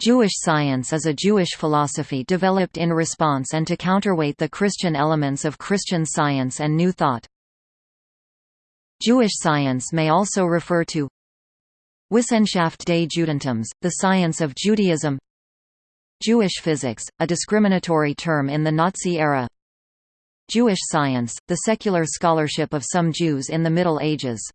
Jewish science is a Jewish philosophy developed in response and to counterweight the Christian elements of Christian science and New Thought. Jewish science may also refer to Wissenschaft des Judentums, the science of Judaism. Jewish physics, a discriminatory term in the Nazi era. Jewish science, the secular scholarship of some Jews in the Middle Ages.